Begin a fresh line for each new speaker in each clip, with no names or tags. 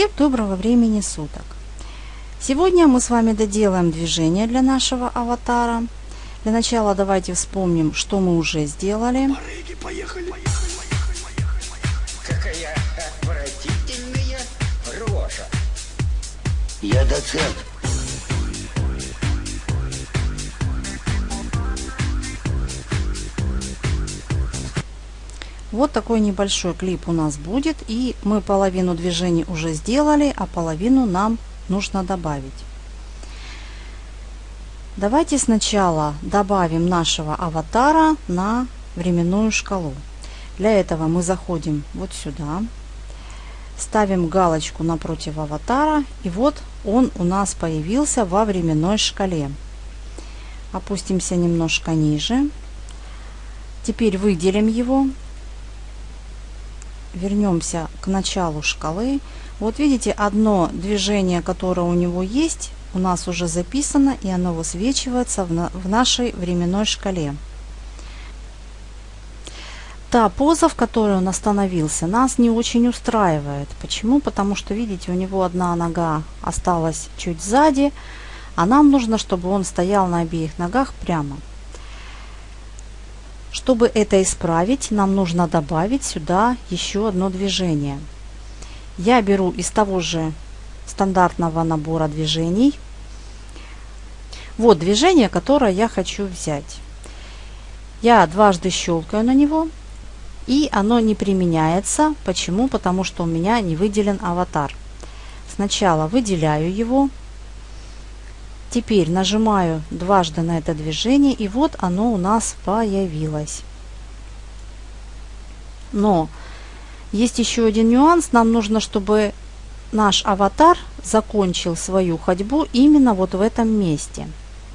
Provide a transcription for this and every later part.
Всем доброго времени суток! Сегодня мы с вами доделаем движение для нашего аватара. Для начала давайте вспомним, что мы уже сделали.
Барыги, поехали.
Какая отвратительная рожа.
Я доцент.
Вот такой небольшой клип у нас будет. И мы половину движений уже сделали, а половину нам нужно добавить. Давайте сначала добавим нашего аватара на временную шкалу. Для этого мы заходим вот сюда, ставим галочку напротив аватара, и вот он у нас появился во временной шкале. Опустимся немножко ниже. Теперь выделим его, вернемся к началу шкалы. Вот видите, одно движение, которое у него есть, у нас уже записано, и оно высвечивается в, на, в нашей временной шкале. Та поза, в которой он остановился, нас не очень устраивает. Почему? Потому что, видите, у него одна нога осталась чуть сзади, а нам нужно, чтобы он стоял на обеих ногах прямо. Чтобы это исправить, нам нужно добавить сюда еще одно движение. Я беру из того же стандартного набора движений. Вот движение, которое я хочу взять. Я дважды щелкаю на него, и оно не применяется. Почему? Потому что у меня не выделен аватар. Сначала выделяю его, Теперь нажимаю дважды на это движение, и вот оно у нас появилось. Но есть еще один нюанс. Нам нужно, чтобы наш аватар закончил свою ходьбу именно вот в этом месте.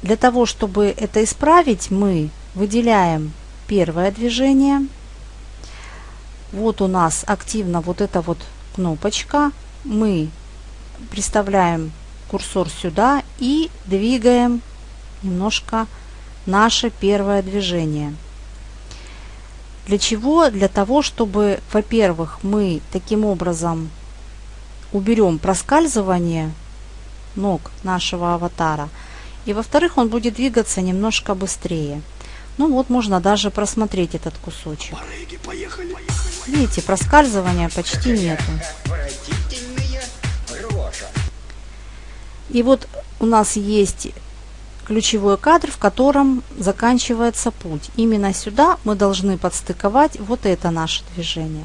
Для того, чтобы это исправить, мы выделяем первое движение. Вот у нас активно вот эта вот кнопочка. Мы приставляем курсор сюда и двигаем немножко наше первое движение. Для чего? Для того, чтобы, во-первых, мы таким образом уберем проскальзывание ног нашего аватара. И во-вторых, он будет двигаться немножко быстрее. Ну вот, можно даже просмотреть этот кусочек. Видите, проскальзывания почти нету. И вот у нас есть ключевой кадр, в котором заканчивается путь. Именно сюда мы должны подстыковать вот это наше движение.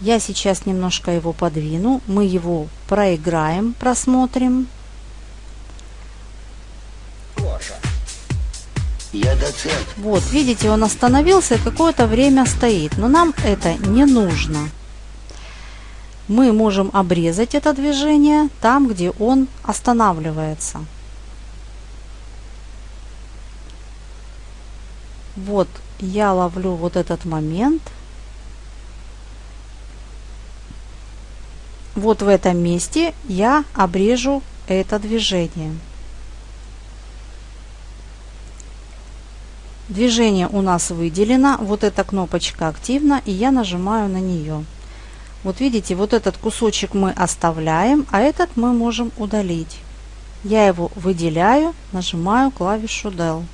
Я сейчас немножко его подвину. Мы его проиграем, просмотрим.
Я доцент.
Вот, видите, он остановился и какое-то время стоит. Но нам это не нужно. Мы можем обрезать это движение там, где он останавливается. Вот я ловлю вот этот момент. Вот в этом месте я обрежу это движение. Движение у нас выделено. Вот эта кнопочка активна, и я нажимаю на нее. Вот видите, вот этот кусочек мы оставляем, а этот мы можем удалить. Я его выделяю, нажимаю клавишу Del.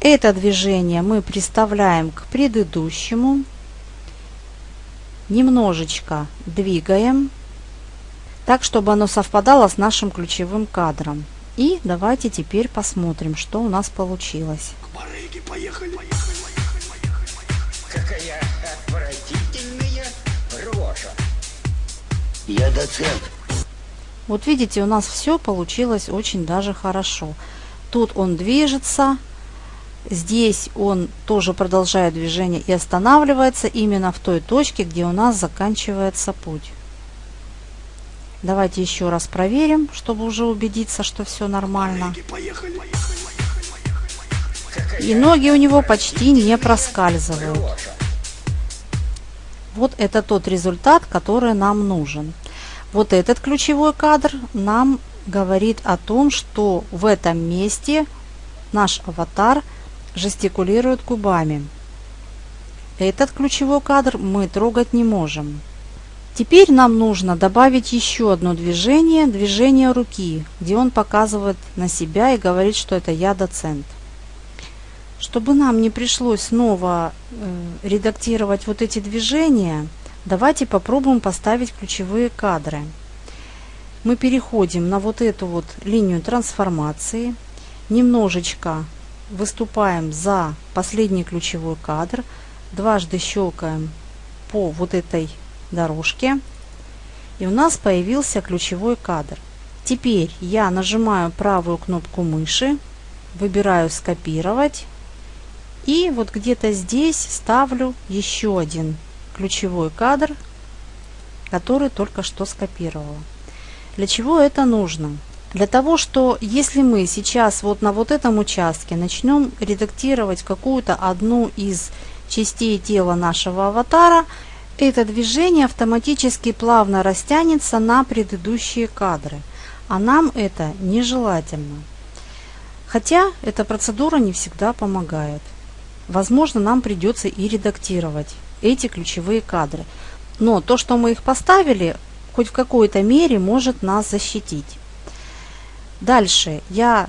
Это движение мы приставляем к предыдущему. Немножечко двигаем, так, чтобы оно совпадало с нашим ключевым кадром. И давайте теперь посмотрим, что у нас получилось.
Барыги, поехали.
Какая
Я доцент.
Вот видите, у нас все получилось очень даже хорошо. Тут он движется, здесь он тоже продолжает движение и останавливается именно в той точке, где у нас заканчивается путь. Давайте еще раз проверим, чтобы уже убедиться, что все нормально. И ноги у него почти не проскальзывают. Вот это тот результат, который нам нужен. Вот этот ключевой кадр нам говорит о том, что в этом месте наш аватар жестикулирует губами. этот ключевой кадр мы трогать не можем. Теперь нам нужно добавить еще одно движение, движение руки, где он показывает на себя и говорит, что это я доцент. Чтобы нам не пришлось снова э, редактировать вот эти движения, давайте попробуем поставить ключевые кадры. Мы переходим на вот эту вот линию трансформации, немножечко выступаем за последний ключевой кадр, дважды щелкаем по вот этой дорожке, и у нас появился ключевой кадр. Теперь я нажимаю правую кнопку мыши, выбираю скопировать и вот где-то здесь ставлю еще один ключевой кадр, который только что скопировала. Для чего это нужно? Для того, что если мы сейчас вот на вот этом участке начнем редактировать какую-то одну из частей тела нашего аватара, это движение автоматически плавно растянется на предыдущие кадры, а нам это нежелательно. Хотя эта процедура не всегда помогает. Возможно, нам придется и редактировать эти ключевые кадры. Но то, что мы их поставили, хоть в какой-то мере может нас защитить. Дальше я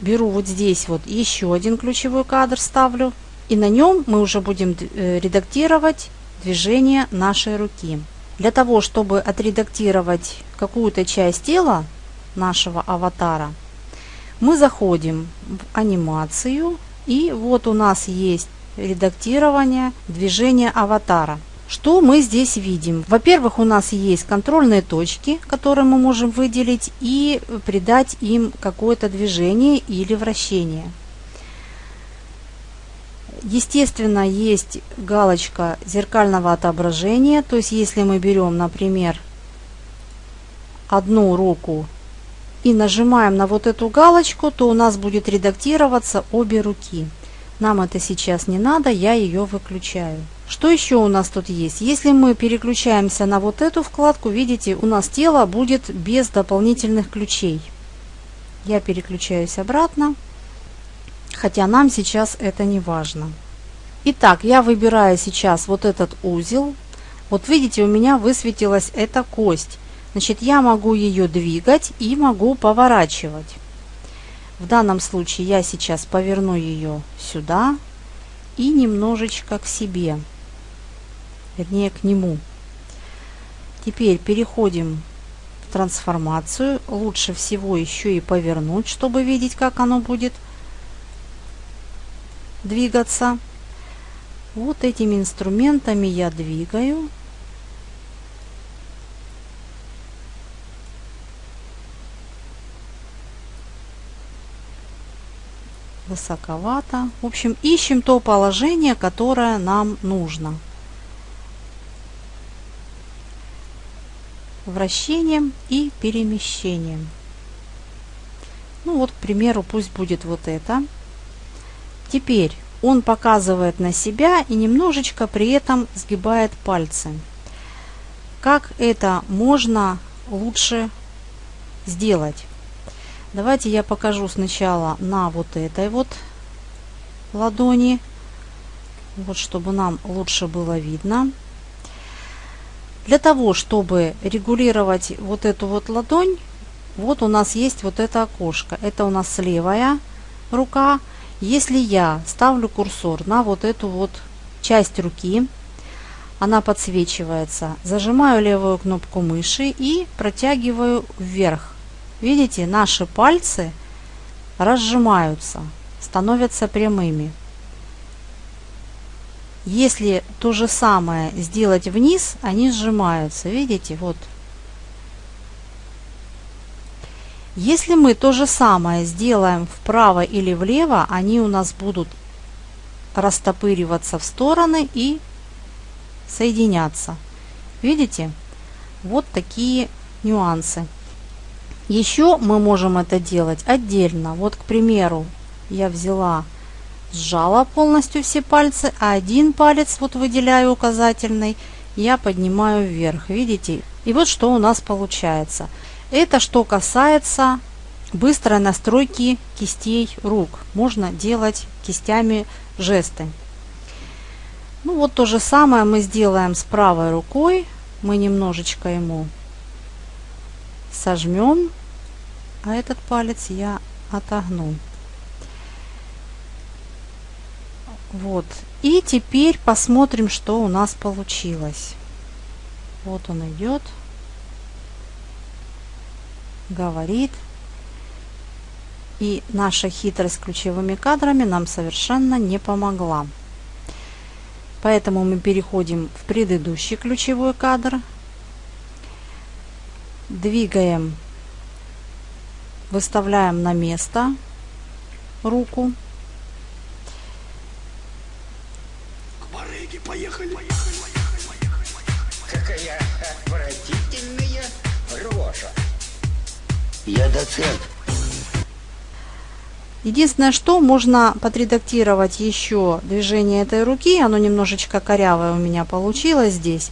беру вот здесь вот еще один ключевой кадр ставлю. И на нем мы уже будем э, редактировать движение нашей руки. Для того, чтобы отредактировать какую-то часть тела нашего аватара, мы заходим в анимацию и вот у нас есть редактирование движения аватара. Что мы здесь видим? Во-первых, у нас есть контрольные точки, которые мы можем выделить и придать им какое-то движение или вращение. Естественно, есть галочка зеркального отображения, то есть если мы берем, например, одну руку и нажимаем на вот эту галочку, то у нас будет редактироваться обе руки. Нам это сейчас не надо, я ее выключаю. Что еще у нас тут есть? Если мы переключаемся на вот эту вкладку, видите, у нас тело будет без дополнительных ключей. Я переключаюсь обратно хотя нам сейчас это не важно. Итак, я выбираю сейчас вот этот узел. Вот видите, у меня высветилась эта кость. Значит, я могу ее двигать и могу поворачивать. В данном случае я сейчас поверну ее сюда и немножечко к себе, вернее к нему. Теперь переходим в трансформацию. Лучше всего еще и повернуть, чтобы видеть, как оно будет двигаться. Вот этими инструментами я двигаю. Высоковато. В общем, ищем то положение, которое нам нужно. Вращением и перемещением. Ну вот, к примеру, пусть будет вот это. Теперь он показывает на себя и немножечко при этом сгибает пальцы. Как это можно лучше сделать? Давайте я покажу сначала на вот этой вот ладони, вот чтобы нам лучше было видно. Для того, чтобы регулировать вот эту вот ладонь, вот у нас есть вот это окошко. Это у нас левая рука, если я ставлю курсор на вот эту вот часть руки, она подсвечивается, зажимаю левую кнопку мыши и протягиваю вверх. Видите, наши пальцы разжимаются, становятся прямыми. Если то же самое сделать вниз, они сжимаются. Видите, вот Если мы то же самое сделаем вправо или влево, они у нас будут растопыриваться в стороны и соединяться. Видите? Вот такие нюансы. Еще мы можем это делать отдельно. Вот, к примеру, я взяла, сжала полностью все пальцы, а один палец, вот выделяю указательный, я поднимаю вверх. Видите? И вот что у нас получается – это что касается быстрой настройки кистей рук. Можно делать кистями жесты. Ну вот то же самое мы сделаем с правой рукой. Мы немножечко ему сожмем, а этот палец я отогну. Вот. И теперь посмотрим, что у нас получилось. Вот он идет. Говорит. И наша хитрость ключевыми кадрами нам совершенно не помогла. Поэтому мы переходим в предыдущий ключевой кадр. Двигаем, выставляем на место руку.
К барыге поехали.
Какая отвратительная рожа.
Я доцент.
Единственное, что можно подредактировать еще движение этой руки. Оно немножечко корявое у меня получилось здесь.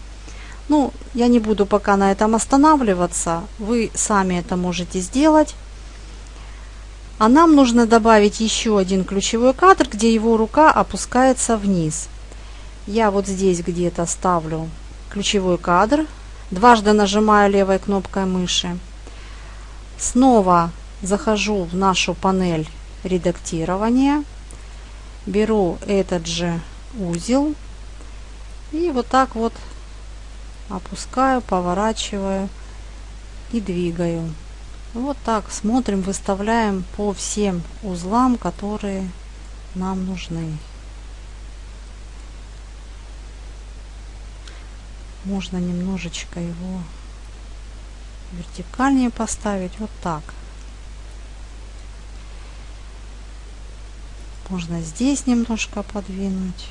Ну, я не буду пока на этом останавливаться. Вы сами это можете сделать. А нам нужно добавить еще один ключевой кадр, где его рука опускается вниз. Я вот здесь где-то ставлю ключевой кадр. Дважды нажимаю левой кнопкой мыши. Снова захожу в нашу панель редактирования. Беру этот же узел и вот так вот опускаю, поворачиваю и двигаю. Вот так смотрим, выставляем по всем узлам, которые нам нужны. Можно немножечко его вертикальнее поставить, вот так. Можно здесь немножко подвинуть.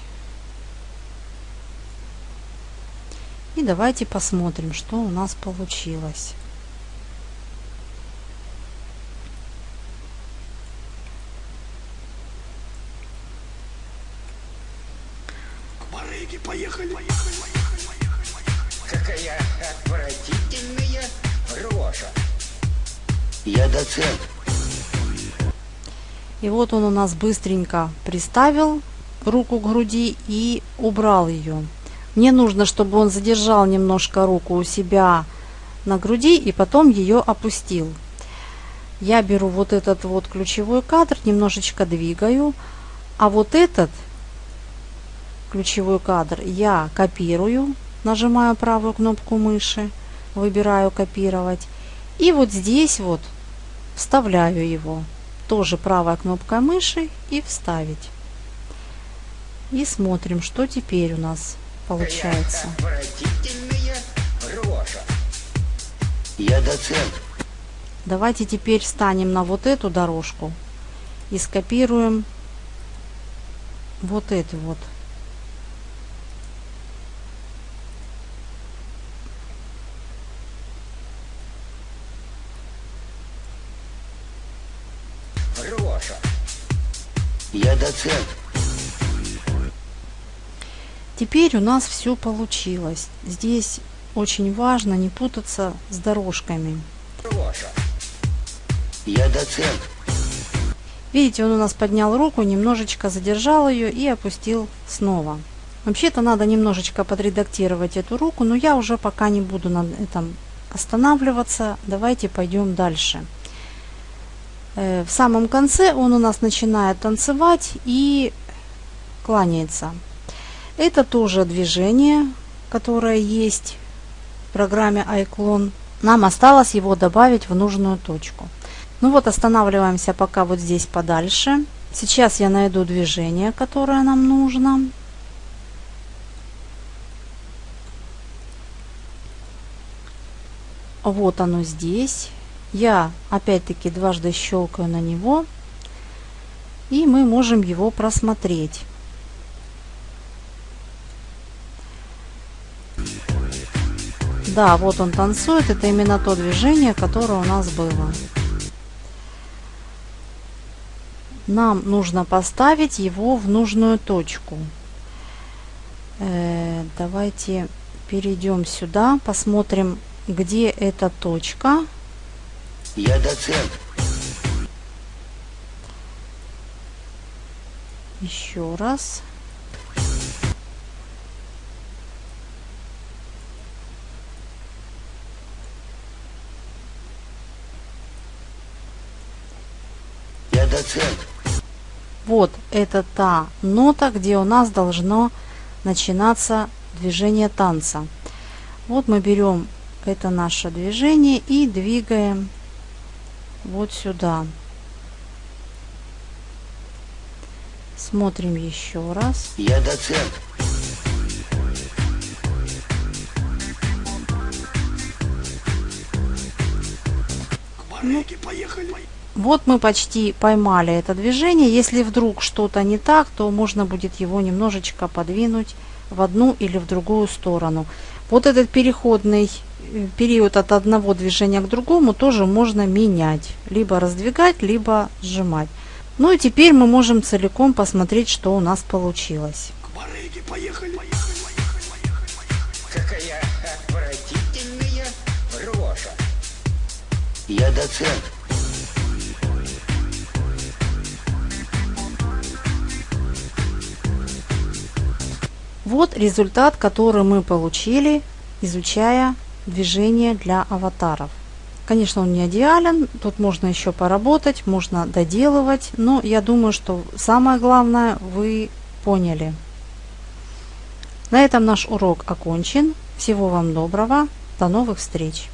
И давайте посмотрим, что у нас получилось. Вот он у нас быстренько приставил руку к груди и убрал ее. Мне нужно, чтобы он задержал немножко руку у себя на груди и потом ее опустил. Я беру вот этот вот ключевой кадр, немножечко двигаю, а вот этот ключевой кадр я копирую, нажимаю правую кнопку мыши, выбираю копировать. И вот здесь вот вставляю его. Тоже правая кнопка мыши и вставить. И смотрим, что теперь у нас получается.
Я доцент.
Давайте теперь встанем на вот эту дорожку и скопируем вот эту вот.
Я доцент.
Теперь у нас все получилось. Здесь очень важно не путаться с дорожками.
Я доцент.
Видите, он у нас поднял руку, немножечко задержал ее и опустил снова. Вообще-то надо немножечко подредактировать эту руку, но я уже пока не буду на этом останавливаться. Давайте пойдем дальше. Э, В самом конце он у нас начинает танцевать и кланяется. Это тоже движение, которое есть в программе iClone. Нам осталось его добавить в нужную точку. Ну вот останавливаемся пока вот здесь подальше. Сейчас я найду движение, которое нам нужно. Вот оно здесь. Я опять-таки дважды щелкаю на него. И мы можем его просмотреть. Да, вот он танцует. Это именно то движение, которое у нас было. Нам нужно поставить его в нужную точку. Э, давайте перейдем сюда, посмотрим, где эта точка.
Я доцент.
Еще раз.
Я доцент.
Вот это та нота, где у нас должно начинаться движение танца. Вот мы берем это наше движение и двигаем вот сюда. Смотрим еще раз.
Я доцент.
Вот мы почти поймали это движение. Если вдруг что-то не так, то можно будет его немножечко подвинуть в одну или в другую сторону. Вот этот переходный период от одного движения к другому тоже можно менять. Либо раздвигать, либо сжимать. Ну и теперь мы можем целиком посмотреть, что у нас получилось.
Какая отвратительная рожа.
Я доцент.
Вот результат, который мы получили, изучая движение для аватаров. Конечно, он не идеален, тут можно еще поработать, можно доделывать, но я думаю, что самое главное вы поняли. На этом наш урок окончен. Всего вам доброго, до новых встреч!